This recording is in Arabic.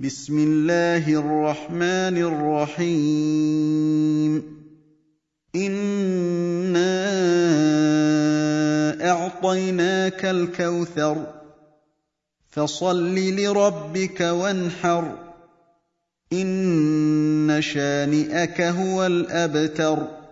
بِسْمِ اللَّهِ الرَّحْمَٰنِ الرَّحِيمِ. إِنَّا أَعْطَيْنَاكَ الْكَوْثَرَ فَصَلِّ لِرَبِّكَ وَانْحَرْ إِنَّ شَانِئَكَ هُوَ الْأَبْتَرُ.